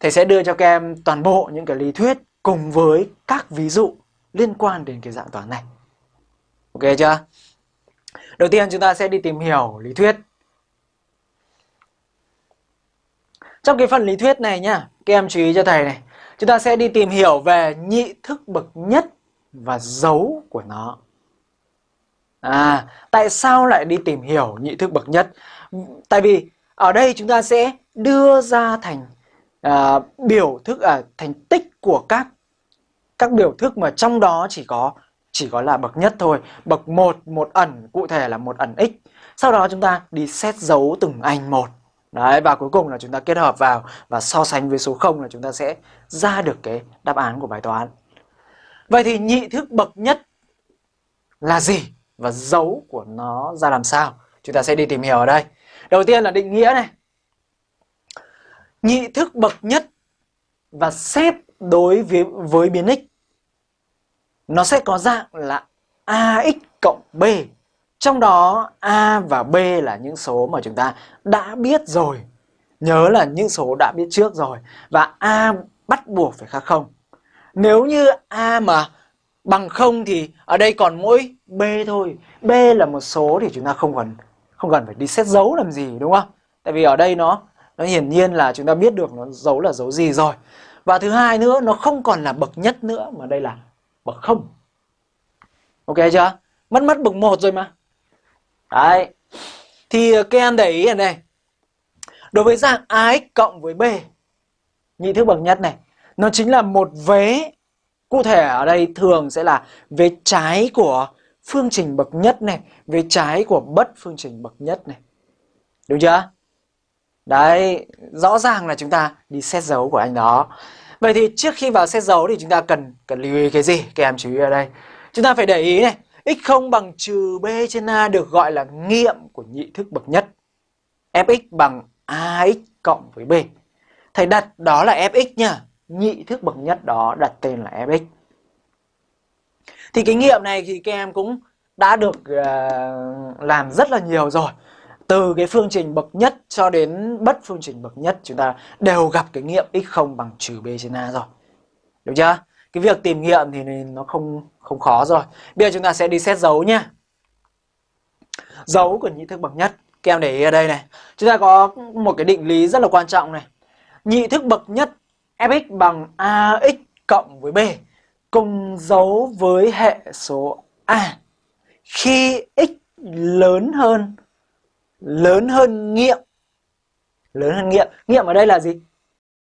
thầy sẽ đưa cho các em toàn bộ những cái lý thuyết cùng với các ví dụ liên quan đến cái dạng toán này. Ok chưa? Đầu tiên chúng ta sẽ đi tìm hiểu lý thuyết. Trong cái phần lý thuyết này nhá, các em chú ý cho thầy này. Chúng ta sẽ đi tìm hiểu về nhị thức bậc nhất và dấu của nó. À, tại sao lại đi tìm hiểu nhị thức bậc nhất? Tại vì ở đây chúng ta sẽ đưa ra thành à, biểu thức à, thành tích của các các biểu thức mà trong đó chỉ có chỉ có là bậc nhất thôi. Bậc một một ẩn cụ thể là một ẩn x. Sau đó chúng ta đi xét dấu từng anh một. Đấy và cuối cùng là chúng ta kết hợp vào và so sánh với số 0 là chúng ta sẽ ra được cái đáp án của bài toán. Vậy thì nhị thức bậc nhất là gì và dấu của nó ra làm sao? Chúng ta sẽ đi tìm hiểu ở đây. Đầu tiên là định nghĩa này. Nhị thức bậc nhất và xét đối với, với biến x nó sẽ có dạng là ax cộng b. Trong đó a và b là những số mà chúng ta đã biết rồi. Nhớ là những số đã biết trước rồi. Và a bắt buộc phải khác không. Nếu như a mà bằng không thì ở đây còn mỗi b thôi. b là một số thì chúng ta không cần không cần phải đi xét dấu làm gì đúng không? Tại vì ở đây nó nó hiển nhiên là chúng ta biết được nó dấu là dấu gì rồi. Và thứ hai nữa nó không còn là bậc nhất nữa mà đây là bậc không. Ok chưa? Mất mất bậc một rồi mà. Đấy. Thì ờ, các em để ý ở đây. Đối với dạng AX cộng với B nhị thức bậc nhất này, nó chính là một vế cụ thể ở đây thường sẽ là vế trái của phương trình bậc nhất này, vế trái của bất phương trình bậc nhất này. Đúng chưa? Đấy, rõ ràng là chúng ta đi xét dấu của anh đó. Vậy thì trước khi vào xét dấu thì chúng ta cần cần lưu ý cái gì? Các em chú ý ở đây. Chúng ta phải để ý này, x0 bằng trừ b trên a được gọi là nghiệm của nhị thức bậc nhất. fx bằng ax cộng với b. Thầy đặt đó là fx nha. Nhị thức bậc nhất đó đặt tên là fx. Thì cái nghiệm này thì các em cũng đã được uh, làm rất là nhiều rồi từ cái phương trình bậc nhất cho đến bất phương trình bậc nhất, chúng ta đều gặp cái nghiệm x0 bằng trừ b trên a rồi. Được chưa? Cái việc tìm nghiệm thì nó không không khó rồi. Bây giờ chúng ta sẽ đi xét dấu nhá. Dấu của nhị thức bậc nhất. Các em để ý ở đây này. Chúng ta có một cái định lý rất là quan trọng này. Nhị thức bậc nhất fx bằng ax cộng với b cùng dấu với hệ số a khi x lớn hơn lớn hơn nghiệm. Lớn hơn nghiệm. Nghiệm ở đây là gì?